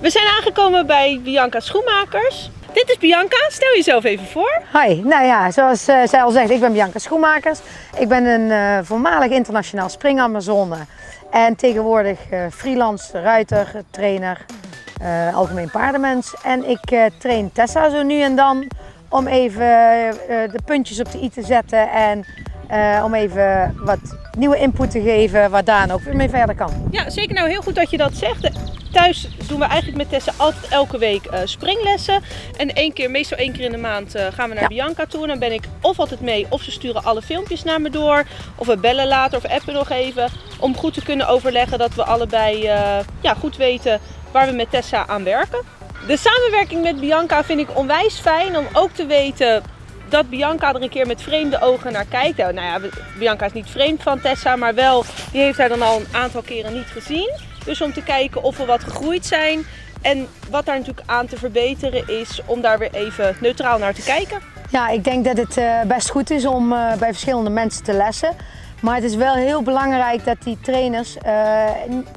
We zijn aangekomen bij Bianca Schoenmakers. Dit is Bianca, stel jezelf even voor. Hi, nou ja, zoals uh, zij al zegt, ik ben Bianca Schoenmakers. Ik ben een uh, voormalig internationaal springamazone en tegenwoordig uh, freelance ruiter, trainer, algemeen paardenmens. En ik train Tessa zo nu en dan om even de puntjes op de i te zetten en om even wat nieuwe input te geven waar Daan ook weer mee verder kan. Ja, zeker nou heel goed dat je dat zegt. Thuis doen we eigenlijk met Tessa altijd elke week uh, springlessen. En één keer, meestal één keer in de maand uh, gaan we naar ja. Bianca toe. En dan ben ik of altijd mee of ze sturen alle filmpjes naar me door. Of we bellen later of appen nog even. Om goed te kunnen overleggen dat we allebei uh, ja, goed weten waar we met Tessa aan werken. De samenwerking met Bianca vind ik onwijs fijn om ook te weten dat Bianca er een keer met vreemde ogen naar kijkt. Nou ja, Bianca is niet vreemd van Tessa, maar wel, die heeft haar dan al een aantal keren niet gezien. Dus om te kijken of we wat gegroeid zijn. En wat daar natuurlijk aan te verbeteren is om daar weer even neutraal naar te kijken. Ja, ik denk dat het uh, best goed is om uh, bij verschillende mensen te lessen. Maar het is wel heel belangrijk dat die trainers uh,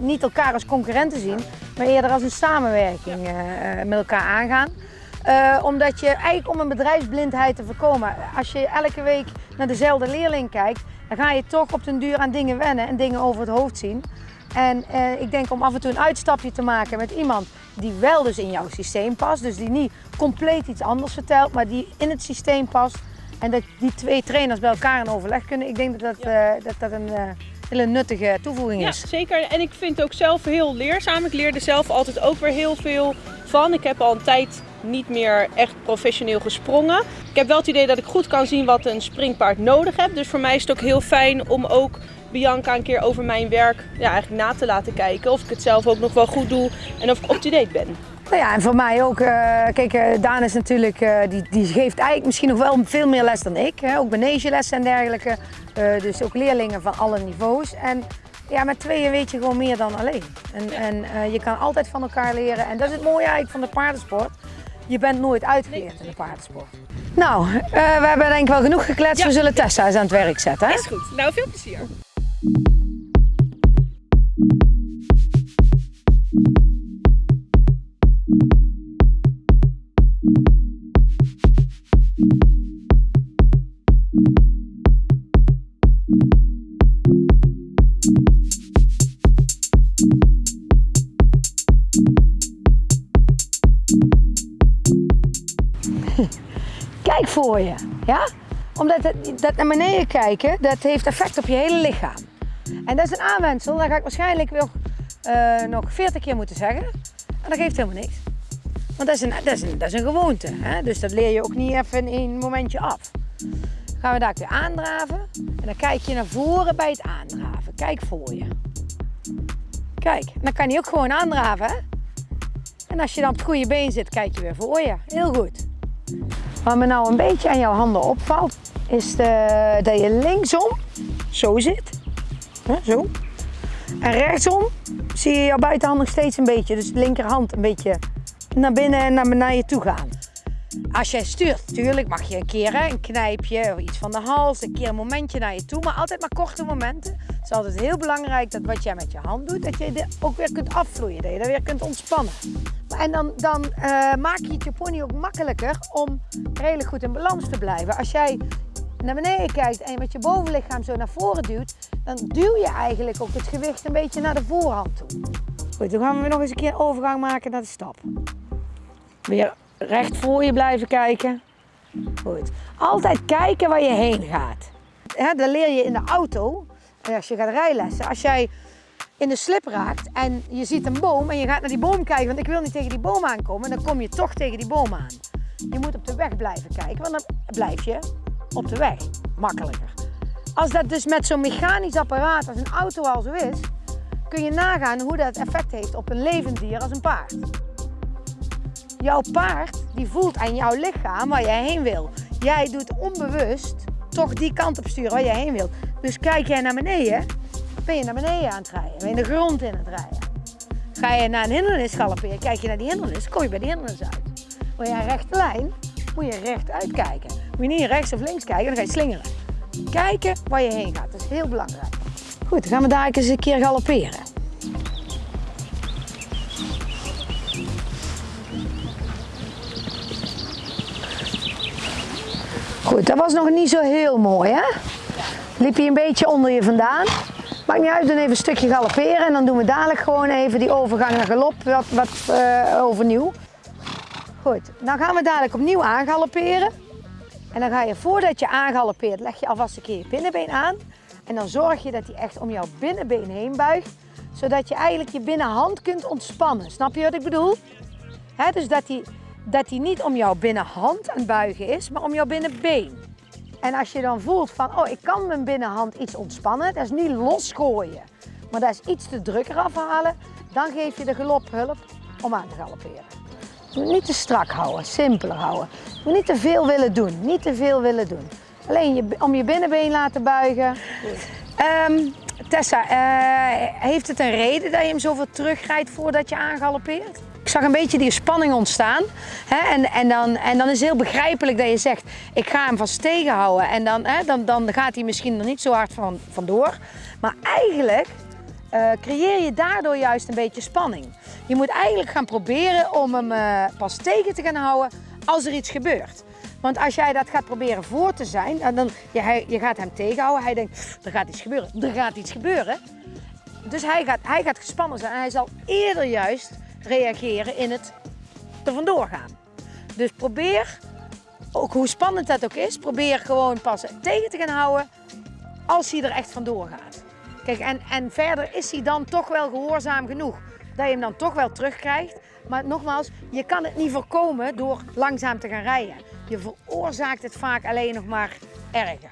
niet elkaar als concurrenten zien, maar eerder als een samenwerking met elkaar aangaan. omdat je eigenlijk om een bedrijfsblindheid te voorkomen, als je elke week naar dezelfde leerling kijkt, dan ga je toch op den duur aan dingen wennen en dingen over het hoofd zien. En eh, ik denk om af en toe een uitstapje te maken met iemand die wel dus in jouw systeem past. Dus die niet compleet iets anders vertelt, maar die in het systeem past. En dat die twee trainers bij elkaar in overleg kunnen. Ik denk dat dat, uh, dat, dat een uh, hele nuttige toevoeging is. Ja, zeker. En ik vind het ook zelf heel leerzaam. Ik leerde zelf altijd ook weer heel veel van. Ik heb al een tijd niet meer echt professioneel gesprongen. Ik heb wel het idee dat ik goed kan zien wat een springpaard nodig heeft. Dus voor mij is het ook heel fijn om ook Bianca een keer over mijn werk ja, eigenlijk na te laten kijken. Of ik het zelf ook nog wel goed doe en of ik up-to-date ben. Nou ja, en voor mij ook. Uh, kijk, uh, Daan is natuurlijk, uh, die, die geeft eigenlijk misschien nog wel veel meer les dan ik. Hè? Ook manegelessen en dergelijke. dus ook leerlingen van alle niveaus. En ja, met tweeën weet je gewoon meer dan alleen. En, en je kan altijd van elkaar leren. En dat is het mooie eigenlijk van de paardensport. Je bent nooit uitgeleerd in de paardensport. Nou, we hebben denk ik wel genoeg gekletst. Ja. We zullen Tessa eens aan het werk zetten. Hè? Is goed. Nou, veel plezier. Voor je, ja? Omdat dat naar beneden kijken, dat heeft effect op je hele lichaam. En dat is een aanwensel, dat ga ik waarschijnlijk nog, uh, nog 40 keer moeten zeggen. En dat geeft helemaal niks. Want dat is een, dat is een, dat is een gewoonte. Hè? Dus dat leer je ook niet even in een momentje af. Dan gaan we daar weer aandraven. En dan kijk je naar voren bij het aandraven. Kijk voor je. Kijk, dan kan je ook gewoon aandraven. En als je dan op het goede been zit, kijk je weer voor je. Heel goed. Wat me nou een beetje aan jouw handen opvalt, is de, dat je linksom zo zit. zo. En rechtsom zie je jouw buitenhand nog steeds een beetje, dus de linkerhand een beetje naar binnen en naar, je toe gaan. Als jij stuurt, natuurlijk mag je een keer een knijpje iets van de hals, een keer een momentje naar je toe, maar altijd maar korte momenten. Het is altijd heel belangrijk dat wat jij met je hand doet, dat je er ook weer kunt afvloeien, dat je er weer kunt ontspannen. En dan, dan uh, maak je het je pony ook makkelijker om redelijk goed in balans te blijven. Als jij naar beneden kijkt en je met je bovenlichaam zo naar voren duwt, dan duw je eigenlijk ook het gewicht een beetje naar de voorhand toe. Goed, dan gaan we nog eens een keer overgang maken naar de stap. Weer recht voor je blijven kijken. Goed. Altijd kijken waar je heen gaat. He, dat leer je in de auto, als je gaat rijlessen. Als jij in de slip raakt en je ziet een boom en je gaat naar die boom kijken, want ik wil niet tegen die boom aankomen, dan kom je toch tegen die boom aan. Je moet op de weg blijven kijken, want dan blijf je op de weg. Makkelijker. Als dat dus met zo'n mechanisch apparaat als een auto al zo is, kun je nagaan hoe dat effect heeft op een levend dier als een paard. Jouw paard die voelt aan jouw lichaam waar jij heen wil. Jij doet onbewust toch die kant op sturen waar jij heen wilt. Dus kijk jij naar beneden, ben je naar beneden aan het rijden. Ben je de grond in het rijden. Ga je naar een hindernis galopperen, kijk je naar die hindernis, kom je bij die hindernis uit. Wil je een rechte lijn, moet je recht uitkijken. Moet je niet rechts of links kijken, dan ga je slingeren. Kijken waar je heen gaat, dat is heel belangrijk. Goed, dan gaan we daar eens een keer galopperen. Goed, dat was nog niet zo heel mooi, hè? Liep hij een beetje onder je vandaan. Maakt niet uit, doen even een stukje galopperen en dan doen we dadelijk gewoon even die overgang naar galop wat, wat eh, overnieuw. Goed, dan gaan we dadelijk opnieuw aangalopperen. En dan ga je voordat je aangaloppeert, leg je alvast een keer je binnenbeen aan. En dan zorg je dat hij echt om jouw binnenbeen heen buigt, zodat je eigenlijk je binnenhand kunt ontspannen. Snap je wat ik bedoel? Hè, dus dat hij, dat hij niet om jouw binnenhand aan het buigen is, maar om jouw binnenbeen. En als je dan voelt van, oh ik kan mijn binnenhand iets ontspannen, dat is niet losgooien, maar dat is iets te drukker afhalen, dan geef je de galophulp om aan te galopperen. Niet te strak houden, simpeler houden. Niet te veel willen doen, niet te veel willen doen. Alleen je, om je binnenbeen laten buigen. Ehm, Tessa, eh, heeft het een reden dat je hem zoveel terugrijdt voordat je aangaloppeert? Ik zag een beetje die spanning ontstaan. Hè? En, en, dan, en dan is heel begrijpelijk dat je zegt, ik ga hem vast tegenhouden. En dan, hè, dan, dan gaat hij misschien er niet zo hard van, vandoor. Maar eigenlijk uh, creëer je daardoor juist een beetje spanning. Je moet eigenlijk gaan proberen om hem uh, pas tegen te gaan houden als er iets gebeurt. Want als jij dat gaat proberen voor te zijn, dan, je, je gaat hem tegenhouden. Hij denkt, er gaat iets gebeuren, er gaat iets gebeuren. Dus hij gaat, hij gaat gespannen zijn en hij zal eerder juist reageren in het er vandoor gaan. Dus probeer, ook hoe spannend dat ook is, probeer gewoon pas tegen te gaan houden als hij er echt vandoor gaat. Kijk, en, en verder is hij dan toch wel gehoorzaam genoeg dat je hem dan toch wel terugkrijgt. Maar nogmaals, je kan het niet voorkomen door langzaam te gaan rijden. Je veroorzaakt het vaak alleen nog maar erger.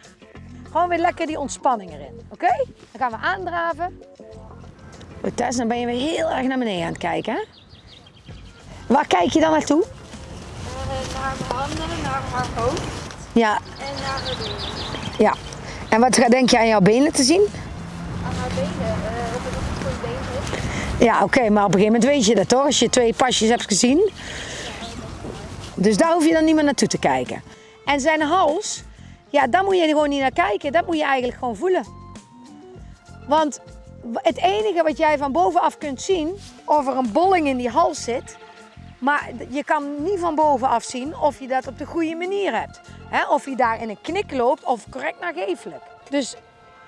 Gewoon weer lekker die ontspanning erin. Oké? Dan gaan we aandraven. Tess, dan ben je weer heel erg naar beneden aan het kijken. Hè? Waar kijk je dan naartoe? Naar mijn handen, naar haar hoofd. Ja. En naar haar benen. Ja. En wat denk je aan jouw benen te zien? Aan haar benen, uh, of het een goed been is. Ja, oké, maar op een gegeven moment weet je dat toch? Als je twee pasjes hebt gezien. Dus daar hoef je dan niet meer naartoe te kijken. En zijn hals, ja, daar moet je gewoon niet naar kijken. Dat moet je eigenlijk gewoon voelen. Want het enige wat jij van bovenaf kunt zien, of er een bolling in die hals zit, maar je kan niet van bovenaf zien of je dat op de goede manier hebt. of je daar in een knik loopt of correct naargeeflijk. Dus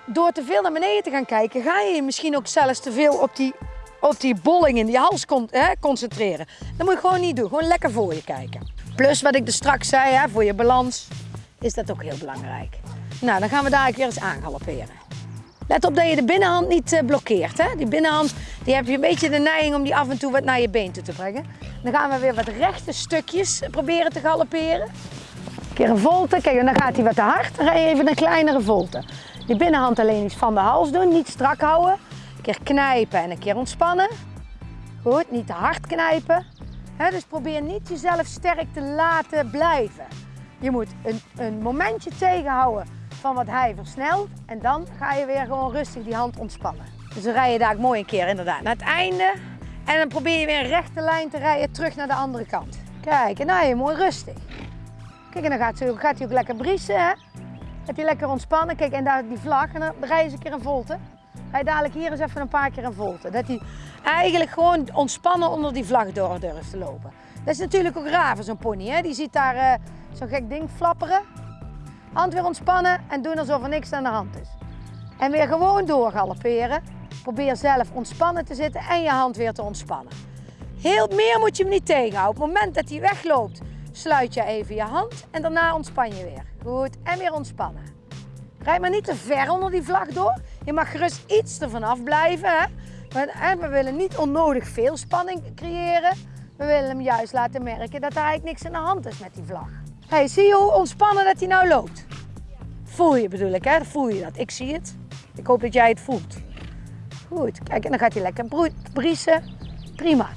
door te veel naar beneden te gaan kijken, ga je je misschien ook zelfs te veel op die, op die bolling in die hals concentreren. Dat moet je gewoon niet doen. Gewoon lekker voor je kijken. Plus wat ik er straks zei, voor je balans, is dat ook heel belangrijk. Nou, dan gaan we daar weer eens aangalopperen. Let op dat je de binnenhand niet eh, blokkeert. Hè? Die binnenhand die heb je een beetje de neiging om die af en toe wat naar je been toe te brengen. Dan gaan we weer wat rechte stukjes proberen te galopperen. Een keer een volte, kijk dan gaat hij wat te hard. Dan ga je even een kleinere volte. Die binnenhand alleen iets van de hals doen, niet strak houden. Een keer knijpen en een keer ontspannen. Goed, niet te hard knijpen. dus probeer niet jezelf sterk te laten blijven. Je moet een, een momentje tegenhouden van wat hij versnelt. En dan ga je weer gewoon rustig die hand ontspannen. Dus dan rij je daar mooi een keer inderdaad naar het einde. En dan probeer je weer een rechte lijn te rijden terug naar de andere kant. Kijk, en nou je mooi rustig. Kijk, en dan gaat, gaat hij ook lekker briesen. Hè? Heb je lekker ontspannen. Kijk, en daar die vlag. En dan rij je eens een keer een volte. Je dadelijk hier eens even een paar keer een volte. Dat hij eigenlijk gewoon ontspannen onder die vlag door durft te lopen. Dat is natuurlijk ook raar voor zo'n pony. Hè? Die ziet daar uh, zo'n gek ding flapperen. Hand weer ontspannen en doen alsof er niks aan de hand is. En weer gewoon doorgalopperen. Probeer zelf ontspannen te zitten en je hand weer te ontspannen. Heel meer moet je hem niet tegenhouden. Op het moment dat hij wegloopt, sluit je even je hand en daarna ontspan je weer. Goed, en weer ontspannen. Rijd maar niet te ver onder die vlag door. Je mag gerust iets ervan afblijven. We willen niet onnodig veel spanning creëren. We willen hem juist laten merken dat er eigenlijk niks aan de hand is met die vlag. Hey, zie je hoe ontspannen dat hij nou loopt? Voel je bedoel ik, hè? Voel je dat? Ik zie het. Ik hoop dat jij het voelt. Goed, kijk, en dan gaat hij lekker briesen. Prima.